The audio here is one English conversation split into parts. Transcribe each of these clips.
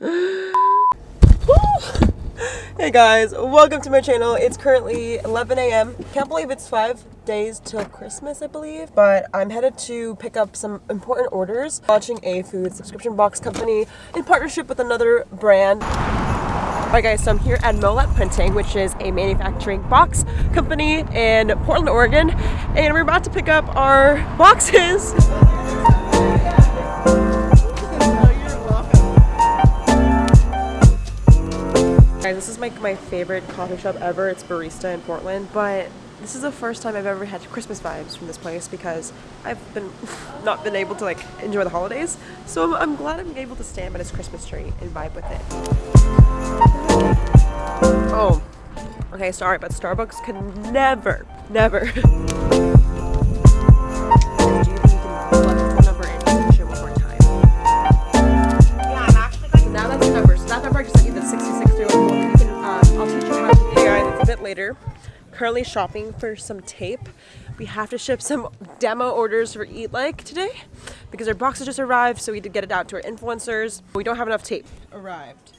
hey guys, welcome to my channel. It's currently 11 a.m. Can't believe it's five days till Christmas, I believe. But I'm headed to pick up some important orders. Launching a food subscription box company in partnership with another brand. Alright guys, so I'm here at Molet Printing, which is a manufacturing box company in Portland, Oregon. And we're about to pick up our boxes. Guys, this is my, my favorite coffee shop ever. It's Barista in Portland, but this is the first time I've ever had Christmas vibes from this place because I've been not been able to like enjoy the holidays. So I'm, I'm glad I'm able to stand by this Christmas tree and vibe with it. Oh, okay, sorry, but Starbucks can never, never. Currently shopping for some tape. We have to ship some demo orders for Eat Like today because our boxes just arrived, so we did get it out to our influencers. We don't have enough tape. Arrived.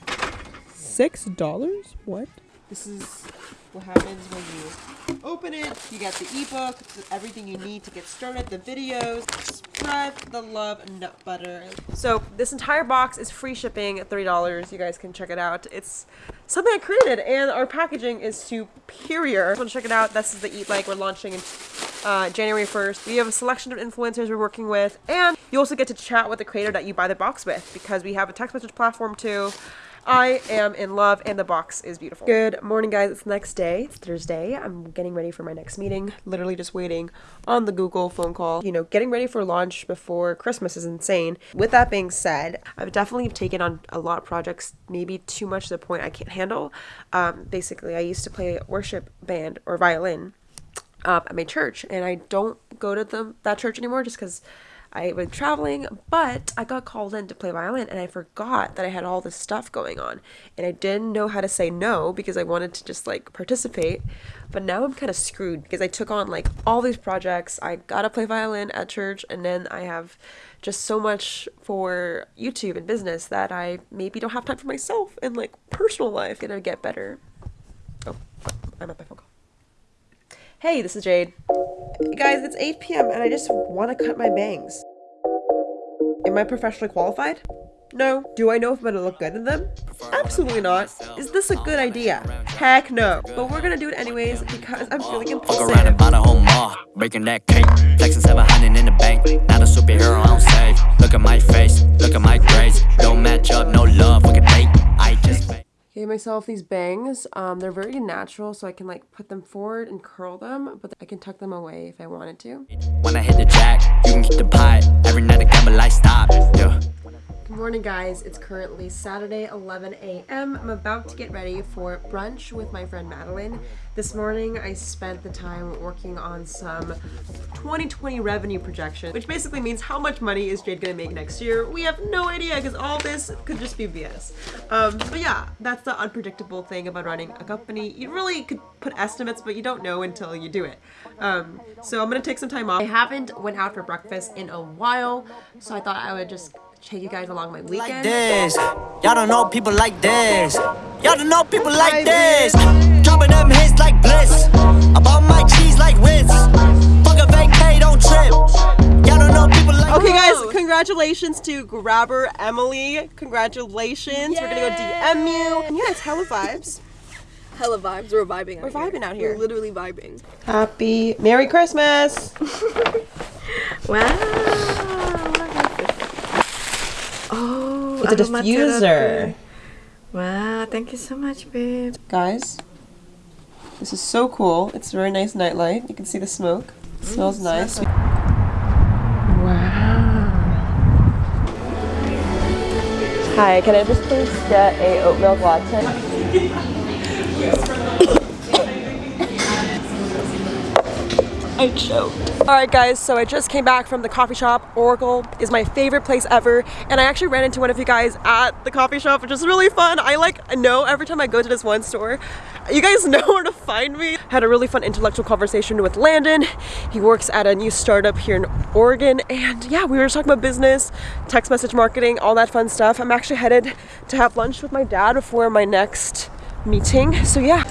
Six dollars? What? This is what happens when you open it. You get the ebook, everything you need to get started, the videos, spread the love nut butter. So this entire box is free shipping at $30. You guys can check it out. It's something I created and our packaging is superior. Want to check it out? This is the Eat Like we're launching in uh, January 1st. We have a selection of influencers we're working with and you also get to chat with the creator that you buy the box with because we have a text message platform too. I am in love and the box is beautiful. Good morning guys, it's the next day. It's Thursday. I'm getting ready for my next meeting. Literally just waiting on the Google phone call. You know, getting ready for launch before Christmas is insane. With that being said, I've definitely taken on a lot of projects, maybe too much to the point I can't handle. Um, basically, I used to play worship band or violin uh, at my church and I don't go to the, that church anymore just because I was traveling, but I got called in to play violin and I forgot that I had all this stuff going on. And I didn't know how to say no because I wanted to just like participate. But now I'm kind of screwed because I took on like all these projects. I got to play violin at church and then I have just so much for YouTube and business that I maybe don't have time for myself and like personal life. Gonna get better. Oh, I'm at my phone call. Hey, this is Jade. Guys, it's 8 p.m. and I just want to cut my bangs. Am I professionally qualified? No. Do I know if I'm gonna look good in them? Absolutely not. Is this a good idea? Heck no. But we're gonna do it anyways because I'm feeling impulsive. Fuck around and buy the whole mall, breaking that cake, flexing 700 in the bank. Not a superhero, I don't save. Look at my face, look at my grades. Don't match up, no love, we can date. I just. Gave myself these bangs. Um, they're very natural, so I can like put them forward and curl them, but I can tuck them away if I wanted to. When I hit the jack, you can keep the pot. Every night I gamble, I stop. Yeah. Morning, guys. It's currently Saturday, 11 a.m. I'm about to get ready for brunch with my friend Madeline. This morning, I spent the time working on some 2020 revenue projection, which basically means how much money is Jade gonna make next year. We have no idea because all this could just be BS. Um, but yeah, that's the unpredictable thing about running a company. You really could put estimates, but you don't know until you do it. Um, so I'm gonna take some time off. I haven't went out for breakfast in a while, so I thought I would just take you guys along my Like this, y'all don't know people like this. Y'all don't know people like this. Dropping them hits like bliss. About my cheese like Ritz. Fuck a vacay, don't trip. Y'all don't know people like Okay, guys, congratulations to Grabber Emily. Congratulations. We're gonna go DM you. And yeah, it's hella vibes. Hella vibes. We're vibing out We're here. vibing out here. We're literally vibing. Happy Merry Christmas. Wow. It's a diffuser. Wow, thank you so much, babe. Guys, this is so cool. It's a very nice nightlight. You can see the smoke. It mm, smells nice. Wow. Hi, can I just please get a oat milk latte? I choked. All right, guys, so I just came back from the coffee shop. Oracle is my favorite place ever, and I actually ran into one of you guys at the coffee shop, which is really fun. I like know every time I go to this one store, you guys know where to find me. Had a really fun intellectual conversation with Landon. He works at a new startup here in Oregon, and yeah, we were talking about business, text message marketing, all that fun stuff. I'm actually headed to have lunch with my dad before my next meeting, so yeah.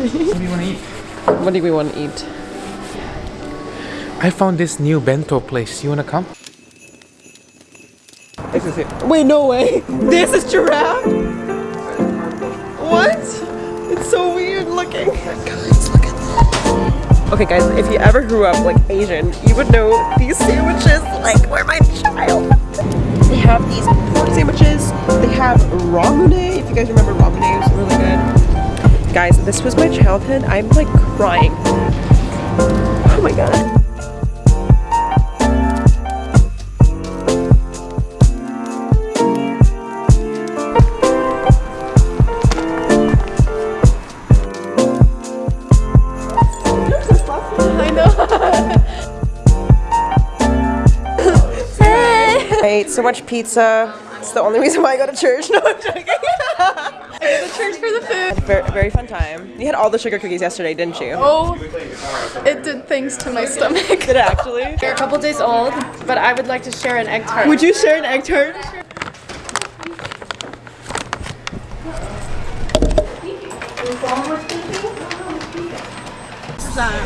What do you want to eat? What do we want to eat? I found this new bento place. You want to come? This is it. Wait, no way. This is giraffe? What? It's so weird looking. Guys, look at this. Okay guys, if you ever grew up like Asian, you would know these sandwiches like were my child. They have these pork sandwiches. They have ramune. If you guys remember ramune, it was really good. Guys, this was my childhood. I'm like crying. Oh my god. I ate so much pizza. It's the only reason why I go to church. No, I'm joking. The church for the food. very, very fun time. You had all the sugar cookies yesterday, didn't you? Oh, it did things to my stomach. Did it actually? They're a couple days old, but I would like to share an egg tart. Would you share an egg tart?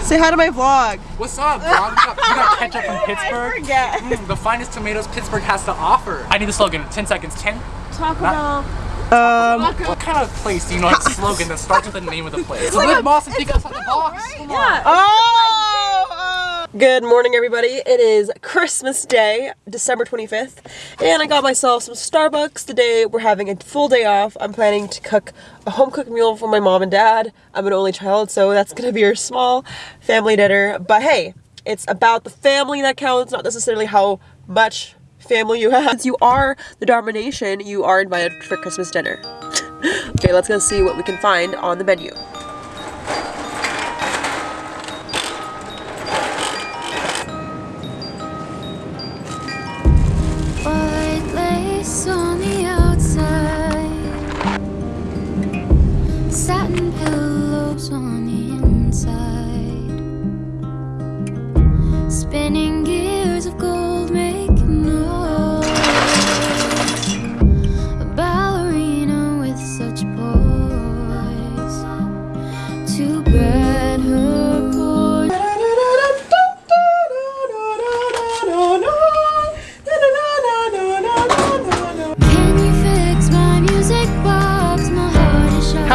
Say hi to my vlog. What's up, bro? We got, we got ketchup from Pittsburgh. I forget. Mm, the finest tomatoes Pittsburgh has to offer. I need the slogan. 10 seconds. 10. Taco Bell. Um, What kind of place do you know has a slogan that starts with the name of the place? It's like boss and think outside the box. Come on. Oh, oh! Good morning, everybody. It is Christmas Day, December 25th, and I got myself some Starbucks. Today, we're having a full day off. I'm planning to cook a home cooked meal for my mom and dad. I'm an only child, so that's gonna be our small family dinner. But hey, it's about the family that counts, not necessarily how much family you have. Since you are the Dharma Nation, you are invited for Christmas dinner. okay, let's go see what we can find on the menu. White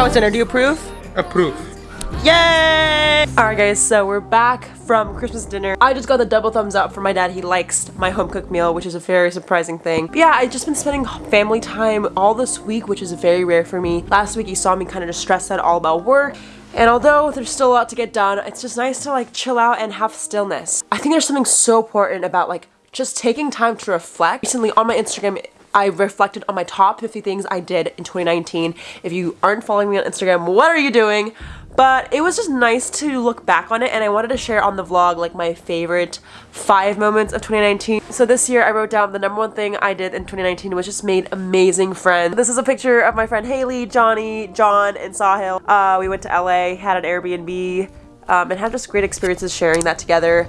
heart is shattered. How was dinner? Do you approve? Approve. Yay! Alright guys, so we're back from Christmas dinner. I just got the double thumbs up from my dad. He likes my home cooked meal, which is a very surprising thing. But yeah, I've just been spending family time all this week, which is very rare for me. Last week you saw me kind of just stressed out all about work. And although there's still a lot to get done, it's just nice to like chill out and have stillness. I think there's something so important about like just taking time to reflect. Recently on my Instagram, I reflected on my top 50 things I did in 2019. If you aren't following me on Instagram, what are you doing? But it was just nice to look back on it and I wanted to share on the vlog like my favorite five moments of 2019. So this year I wrote down the number one thing I did in 2019 was just made amazing friends. This is a picture of my friend Haley, Johnny, John, and Sahil. Uh, we went to LA, had an Airbnb, um, and had just great experiences sharing that together.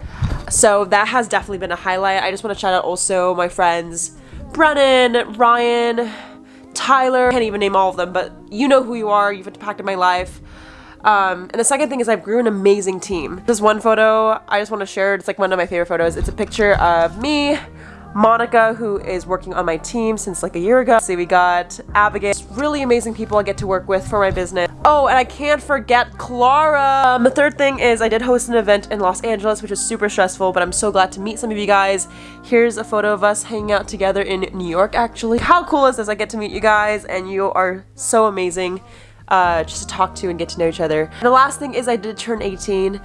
So that has definitely been a highlight. I just want to shout out also my friends Brennan, Ryan, Tyler. Can't even name all of them, but you know who you are. You've impacted my life. Um, and the second thing is I've grew an amazing team. This one photo I just want to share. It's like one of my favorite photos. It's a picture of me, Monica, who is working on my team since like a year ago. See, we got Abigail. Really amazing people I get to work with for my business. Oh, and I can't forget Clara. Um, the third thing is I did host an event in Los Angeles, which was super stressful, but I'm so glad to meet some of you guys. Here's a photo of us hanging out together in New York, actually. How cool is this? I get to meet you guys, and you are so amazing uh, just to talk to and get to know each other. And the last thing is I did turn 18.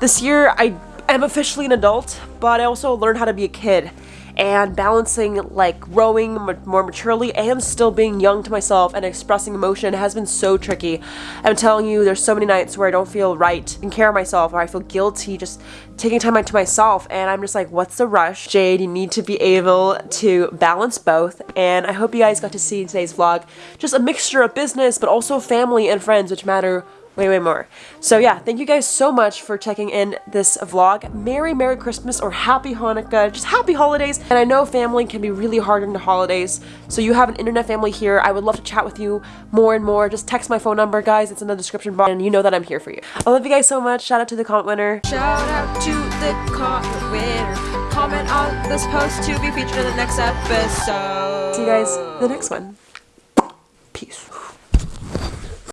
This year, I am officially an adult, but I also learned how to be a kid. And balancing like growing more maturely and still being young to myself and expressing emotion has been so tricky. I'm telling you, there's so many nights where I don't feel right taking care of myself or I feel guilty just taking time out to myself and I'm just like, what's the rush? Jade, you need to be able to balance both and I hope you guys got to see in today's vlog just a mixture of business but also family and friends which matter way way more. So yeah thank you guys so much for checking in this vlog. Merry merry christmas or happy hanukkah. Just happy holidays. And i know family can be really hard in the holidays. So you have an internet family here. I would love to chat with you more and more. Just text my phone number guys. It's in the description box and you know that i'm here for you. I love you guys so much. Shout out to the comment winner. Shout out to the comment winner. Comment on this post to be featured in the next episode. see you guys the next one. Peace